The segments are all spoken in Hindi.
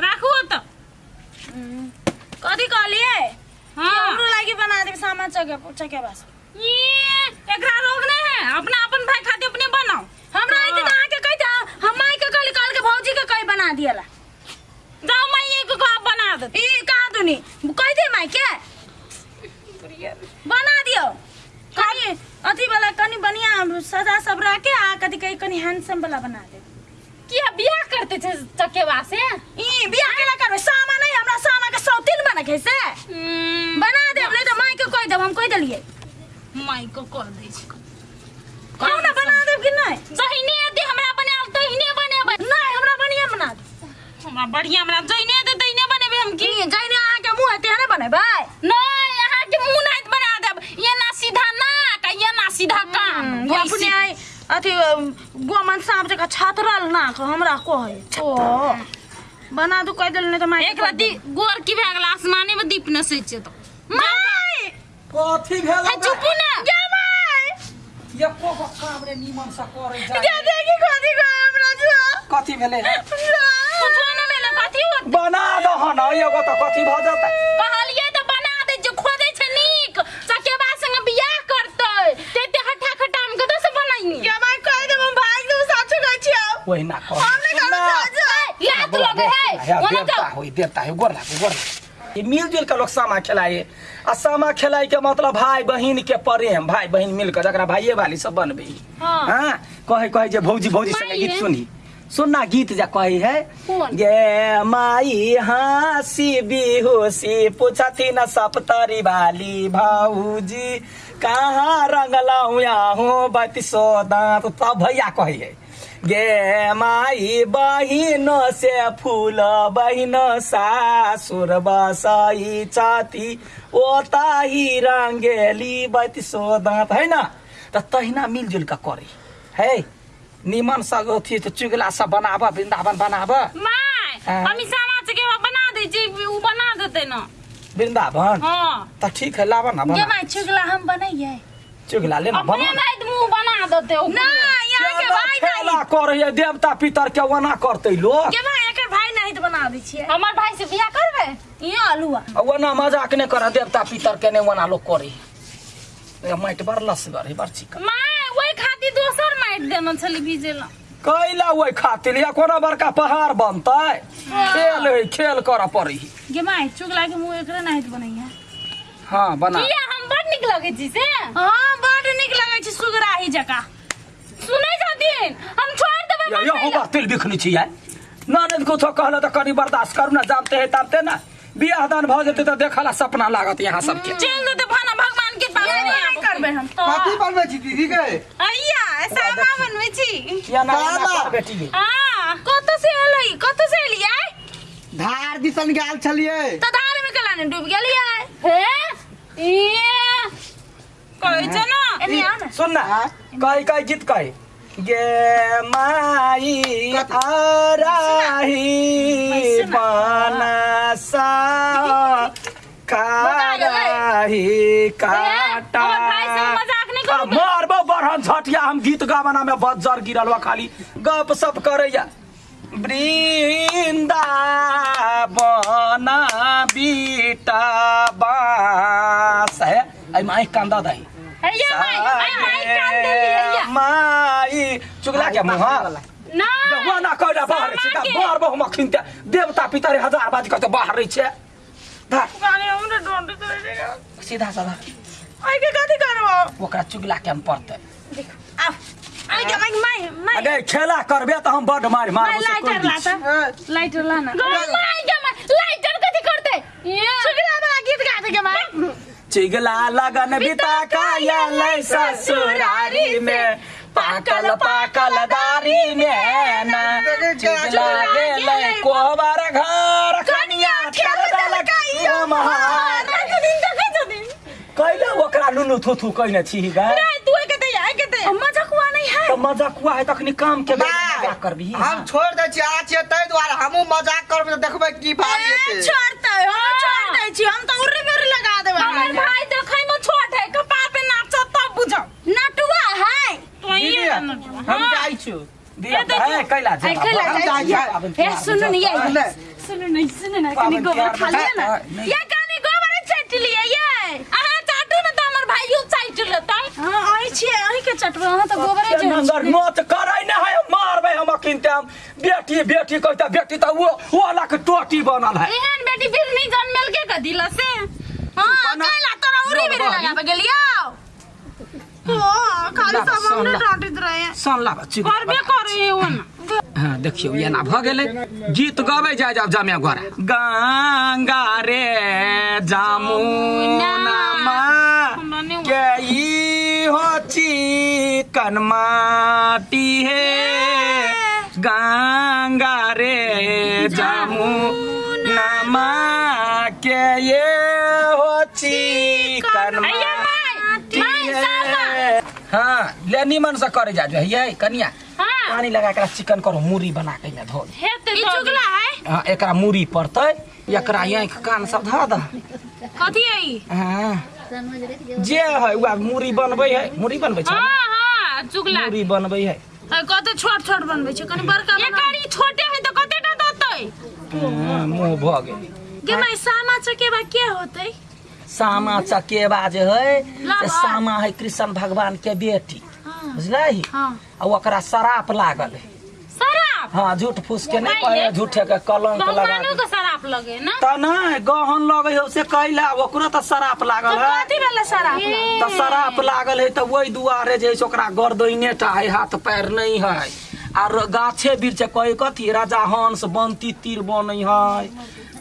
राखू तो। कहलिए हाँ? हमरो लागी बना दे सामान चके चके बस। ये एकरा रोग है। अपना अपन भाई खातिर अपने बनाओ। हमरा आई के आके कह जा हम आई के कहली कल के भौजी के कई बना दियला जाओ मैं ये को आप बना दे। ई कहा दुनी कह दे माई के बना दियो। कनी? अथी वाला कनी बढ़िया सजा सब रख के आ कथी कही कनी हैंडसम वाला बना दे। करते थे चकेवा से ई बियाह केला करबे सामा नहीं हमरा सामा के सौतीन बना के से बना दे नहीं तो माई के कह देब हम कह देलिए माई को कर दे छी कहू ना बना देब कि नहीं जहिने दे हमरा बनाल तो हिने बनेबै नहीं हमरा बढ़िया बना दे हमरा बढ़िया हमरा जहिने दे तहिने बनेबै हम की की जइने के मुँह हेते ना बनेबै नहीं यहाँ के मुँह नहीं बना देब ये ना सीधा नाक ये ना सीधा कान अपने आई अथी गोमन सांप जका छातरल ना को हमरा कहे। ओ बना दू कह देल नहीं तो माई एक रति गोर की भए गेल आसमाने में दीप नसै छै तो माई कथी भेल है चुपू ना! जा माई एको गो काम रे निमन से करे जा जा देखी कथी कहे हमरा जो। कथी भेले? कुछ ना भेले कथी होत? बना दह न एगो त कथी भ जतै? कहलिए तो बना दे जो खोदे छै नीक चकेबा संग बियाह करतै तेते हठा खटा हम कतौ से बनाइनी या माई कह दे हम भाग दू साचो छियै ओहिना कह। कहल जा लात लगे है। देवता जाओ होई देवता है गोर लागो गोर। ये मिलजुल के लोग सामा खेलाए। आ सामा खेलाए के मतलब भाई बहन के प्रेम भाई बहन मिल के जकरा भाइये वाली सब बनबे। हाँ। हाँ कहे कहे जे भौजी भौजी संगे गीत सुनी। सुनना गीत जा कहे है? गे माई हँसी बिहुसी पूछती न सप्तरी वाली भाऊजी। कहाँ रंगलऊ हूँ बत्ती दांत तब भैया कहे है। गे माई बहिन से फूल बहिन सासुर बसई छती ओताही रंगेली बत्ती दांत है ना? त तहिना मिलजुल के करे। है? निमन सब अथी तो चुगला सब बनाब वृंदावन बनाब। बना दे छी उ बना देते ना। वृंदावन हाँ। त ठीक है लावा ना ये बना माई चुगला हम बनैये चुगला लेना अपने बना मुँह बना देते हो खेला करे देवता पितर के वना करते लोग एकर भाई नहीं तो बना दै छियै। हमर भाई से बियाह करबे? ये अलुआ वना मज़ाक नहीं करे देवता पितर के वना लोग करे। है माय दोसर माइट देना छली बीजेला कैला ओहि खातिर? या कोनो बड़का पहाड़ बनतै? खेल है खेल कर पड़ी गे माई चुगला के मुँह एकरे नहीं तो बनैये हाँ बना। हम बड़ निक लगे छी से? हाँ बड़ नीक लगै छै सुगराही जका। सुनै छथिन हम छोड़ देबै या यो बात तिल बिखनी छियै ननद को तो कहला तो कनी बर्दाश्त करू ना जानते है ताबते ना। बियाह दान भ जेते तो देखला सपना लागत यहाँ सबके। चल देते भाना भगवान के पास नहीं करबै हम? तो कथी बनबै छी दीदी के? अइया सामा बनबै छी। या ना बेटी गे हाँ कतऽ से एलै? कतऽ से एलियै? धार दिसन गेल छलियै। तऽ धार में केला ने डूब गेलियै? हे? ये कहै छै ना एनी आ ना. सुन ना कही कही गीत कही गे माई आराही बनसा कारही काटा. हमर भाई से मज़ाक नहीं आ, करू मारबो बरहन झटिया हम गीत गावना में बज्जर गिरल खाली. गप सप करैया वृंदावन बीटा बास है। माई कांदा दाई माई आई माई कान देली हैया माई चुगला के मुँह ना हुआ ना कहला बाहर छै के। बाहर बहु मखिन ते देवता पितर हज़ार बाजी कहते बाहर रही छै धर गाने हमरा डोंट करे रे सीधा साधा आई के कथी करबो ओकरा चुगला के हम पड़ते आ आई के माई माई माई अरे खेला करबे तो हम बड मार मार लाइटर ला त लाइटर ला ना माई के माई लाइटर कथी करते चुगला वाला गीत गाते के माई चिगला लगन बिता काया ससुरारी में पाकल पाकल दारी में ना चिगला गेलै कोबर घर कनिया खेल दलकै महार दिन देखै छथिन कैले ओकरा लुलु थुथु कइने छी गे नहीं तू के ते आई के ते मजाकुआ नहीं है तो मज़ाक हुआ है तखनी काम के मज़ाक करबी हम छोड़ दै छी आ छियै ताहि दुआरे हमहूँ मज़ाक करबै देखबै की भाग ए, हेतै छोड़ते हम छोड़ दै छी हम तो उर्री मुर्री लगा देबै हमर भाई देखै में छोट है कपार पे नाचत तब बुझब नटुआ है तो दीदी ये हम जाइ छी दिया है कैला ए, कैला जा ए सुनो नहीं ये सुनो नहीं सुनो ना कनी गोबर खा लिया ना? ये कनी गोबर चाट लिया ये। आहा चाटू ना तो हमर भाइयो चाट लेतै हाँ आई छी आई के चटवा हाँ तो गोबर है नंगर मत करे न है मारबे हम किनते हम बेटी बेटी कहता बेटी त वो वाला के टोटी बनल है। एहन बेटी फिर नहीं जन्मेल के का दिला से? हाँ कैला तोरा उरी लो, बेरे गेलियो। हाँ खाली ला, सब हमने डांटित रहे। सन ला बच्ची। करबे करे ओन हाँ देखियो ये ना भ गेलै। गीत गबै जाय जाब जामे गोरा गंगा रे जामुना। मा के ई हो चिकन माटी हे। गंगा रे जामुना। मा के ये हो चिकन माटी हे। हाँ ले निमन से करे जा है कनिया। हाँ। पानी लगा के चिकन करो मुरी बना के धो दे। हेते चुगला है? हाँ, एकरा मुरी पड़तै एकरा आँखि कान सब धऽ दह कथी आई हाँ। जे है वह मुरी बनबै है। मुरी बनबै छै? हाँ हाँ चुगला। मुरी बनबै है। कते छोट छोट बनबै छै कनी बड़का ये बना करी छोटे है तो कतेटा देतै? हाँ, मुँह भऽ गेल। के सामा चकेबा के होतै? सामा चकेबा जे है से सामा है कृष्ण भगवान के बेटी। हाँ बुझलही? हाँ। आ ओकरा शराप लागल है। हाँ झूठ फूस के नहीं रे। झूठे के कलंक लगा के। सराप लगे ना? त नहीं गहन लगे है से कैला ओकरो त शराप लागल है। कथी वाला शराब त शराप लागल है त वही दुआरे जे ओकरा गर्दने टा है हाथ पैर नहीं है। आर गाछे वृक्ष कहे कथी राजा हंस बनती तीर बनै है।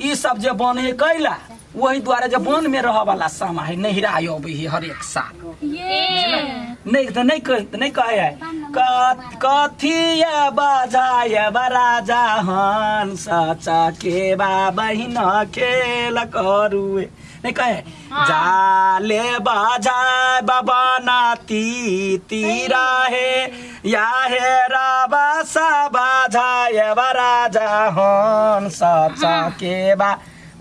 ई सब जे बने है कैला वही दुआरे जे वन में रह वाला सामा है नहिरा अबै है हर एक साल नै नै नै कहे कथिया बजाय बराजा के बा बहिन खेल करू नै कहे जाले बजाय बबना ती तिरा हे। या हे राबा सा बजाय बराजा सचा के बा।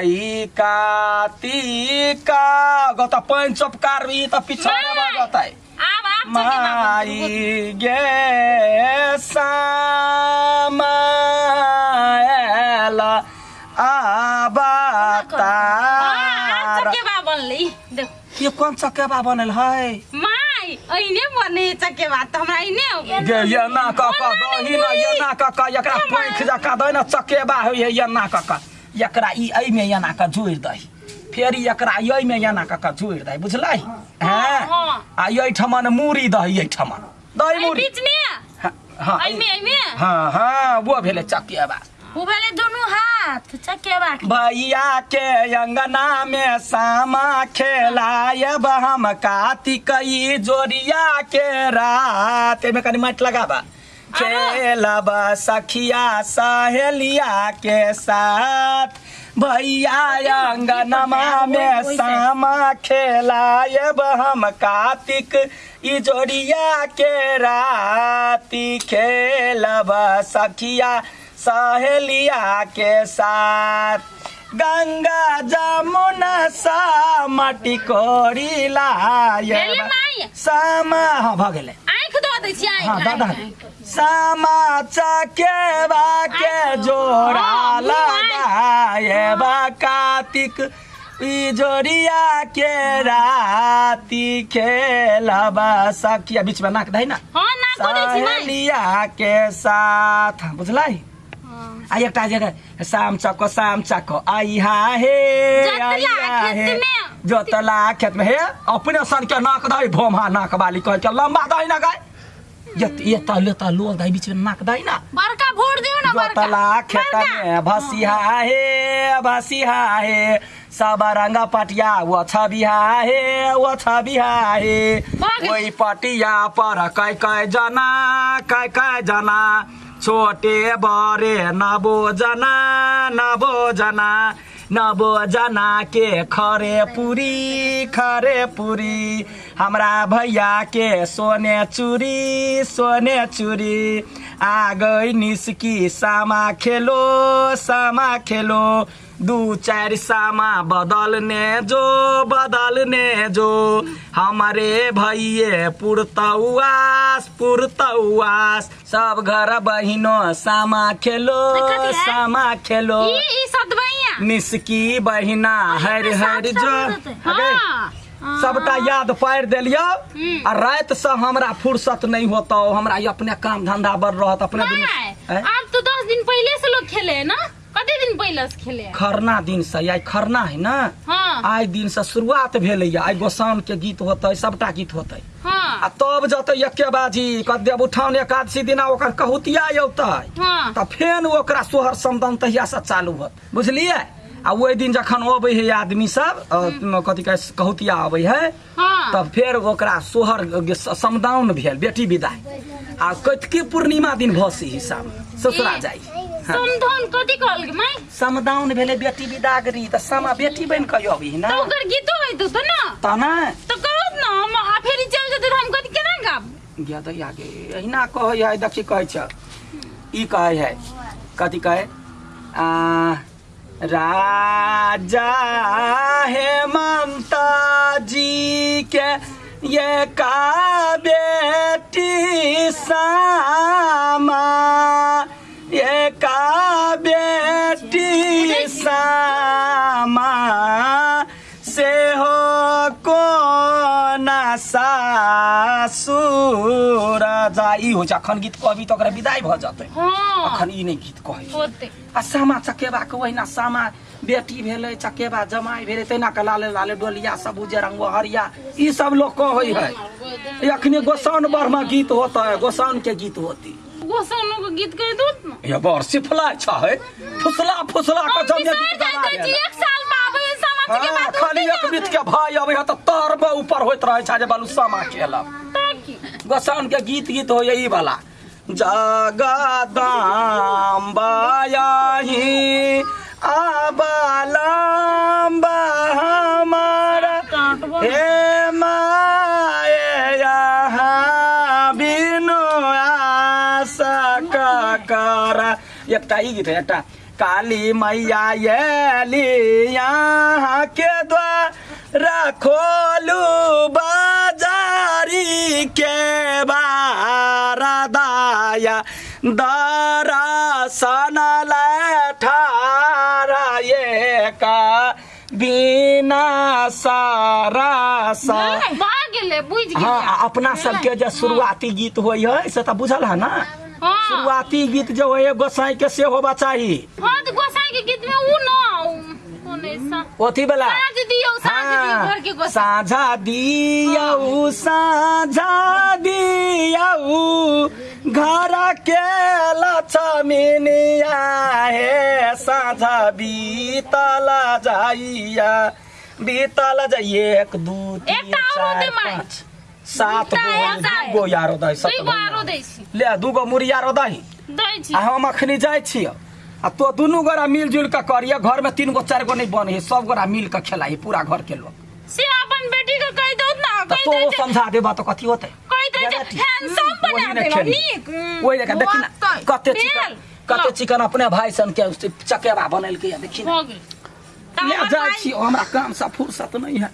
Aí, Catica, gota pan, só pro caro e tá pichando a gota aí. Marigué Sama ela abata. यो कौन चकेबा बनल है माय ऐने बने चकेबा हमरा ऐने गे ये ना काका दही ना ये ना काका एकरा पैंख जका दै ना चकेबा होय ये ना एकरा ई एना का जोड़ि दही फेर एकरा एना कका जोड़ि दही बुझलही हैं हाँ। आ मूड़ी दही एहि दही मूड़ी हाँ, हाँ हाँ हाँ वो भेले चकेबा। उ भेले दुनु हाथ चकेबा भैया के अंगना में सामा खेलायब हम कार्तिक ई जोड़िया के रात। एमे कनी माइट लगाबा। खेलब सखिया सहेलिया के साथ भैया अंगनमा में सामा खेलायब हम कार्तिक, ई जोड़िया के राती खेलब सखिया सहेलिया के साथ। गंगा जमुना सामाटी कोरीला ये सामा हाँ भागे ले आये खुद वो देखिये आये हाँ दादा सामा चाके बाके जोरा लगा ये बाकातिक इजोरिया के राती के लबा साकिया बीच में नाक दही ना? हाँ नाक दही ना साहेलिया के साथ। हाँ बुझलाई आ एकटा जगह शाम चको शाम चको। आई हा हे जोतला आई हा खेत हे। में। जोतला खेत में हे। अपने सन के नाक दही भोमा नाक बाली कह के लंबा दही ना गाय। ये ये ता ले ता लोग दही बीच में नाक दही ना। बड़का भोर दियो ना बड़का। जोतला खेत। में भसिहा हे भसिहा हे सब रंग पटिया वो छबिहा हे वो छबिहा हे। ओई पटिया पर कै कै जना कै कै जना। छोटे बड़े नबो जना नबो जना नबो जना के खरे पुरी खरे पुरी। हमरा भैया के सोने चूरी सोने चूरी। आ गई निसकी सामा खेलो सामा खेलो। दू चार सामा बदलने जो बदलने जो। हमारे भैये पुरतौआस पुरतौआस। सब घर बहिनो सामा खेलो है? सामा खेलो। निसकी बहिना हर हर जो अगे, हाँ। सबटा याद पारि देलियो हम्म। आ रात से हमरा फुर्सत नहीं होता हमरा ये अपने काम धंधा बढ़ रहत अपने अब तो दस दिन पहले से लोग खेले है ना? दिन पहले से खेले। खरना दिन से आई खरना है ना? हाँ। आइ दिन से शुरुआत भेलैया आइ गोसाउन के गीत होतै सबटा गीत होतै। आ हाँ तब जतै एके बाजी कदेव उठान एकादशी दिना ओकर कहुतिया औतै हाँ। तऽ फेन ओकरा सोहर समदन तहिया से चालू होत। बुझलियै? आ ओहि दिन जखन अबै है आदमी सब कथी कहै कहुतिया अबै है हाँ। तब फेर ओकरा सोहर समदाउन भेल बेटी विदाई आ कतकी पूर्णिमा दिन भसी हिसाब ससुरा हाँ। समधन कथी कहल गे माई समदाउन भेलै बेटी विदागरी तऽ समा बेटी बनि कऽ अबी ना। तो ओकर गीतो है तो तो ना? तऽ ने। तो करो ना हम आ फेर चल जेते तो हम कथी केना गाब गे दैया गे अहिना कहै है देखी कहै छ। ई कहै है कथी कहै? आ राजा हेमंत जी के ये का बेटी सामा सासुर जा ई हो अखन गीत कहबी ओकरा विदाई भऽ जेतै। हाँ। अखन ई नहि गीत कहै आ सामा चकेबा के ओहिना सामा बेटी भेलै चकेबा जमाई भेलै तहिना के लाले लाले डोलिया सब उजर रंग हरिया ई सब लोग कहै है। अखने गोसाउन बरमा गीत होता है गोसाउन के गीत होती। गोसाउनो के गीत कर दो ये बर सिफला छ है फुसला फुसला के जब गीत गाना जाते एक साल में आबै है खाली एक बीत के भाई अबै है तऽ तर में ऊपर होइत रहे छै जे बालू सामा खेलब। ताकि गोसाउन के गीत गीत हो यही वाला। जगदम्बायाही आबालम्बा हमारा। हे माए यहाँ बिनु आशा करा। एकटा ई गीत है एकटा काली मैया यहाँ द्वारा खोलू बाजारी के बारदाया। दरसन लठारा ये का बिना सारा सा। हाँ अपना सबके जे शुरुआती गीत है से तऽ बुझल है ना? हाँ। शुरुआती गीत जो है गोसाई के से होबा चाही हाँ तो गोसाई के गीत कति बेला साझा दियौ साझा दियौ घर के लक्ष्मीनिया हे साझा बीतल जाइया। बीतल जाइए एक दू तीन चार सात गो यारो दही सात ले दूगो मुरिया रो दही। हम अखनी जाइ छियै। आ तो दुनू गोरा मिलजुल के करिए घर में तीन गो चार गो नहीं बने है सब गोरा मिल के खेलाई पूरा घर के लोग से अपन बेटी के कह दो ना तो कह दे वो समझा देबा तो कथी होते? कह दे हैंडसम बना वही ने दे खेली। नीक। वही देखा देखी ना कते चिकन कते चिकन अपने भाई सन के चकेबा बनल के देखी ना। ले छी हमरा काम से फुर्सत नहीं है।